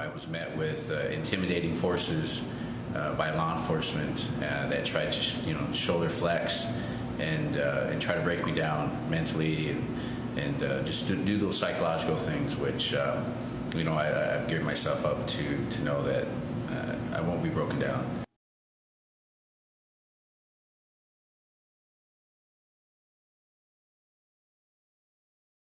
I was met with uh, intimidating forces uh, by law enforcement uh, that tried to, you know, shoulder flex and uh, and try to break me down mentally and and uh, just do, do those psychological things, which um, you know I've geared myself up to to know that uh, I won't be broken down.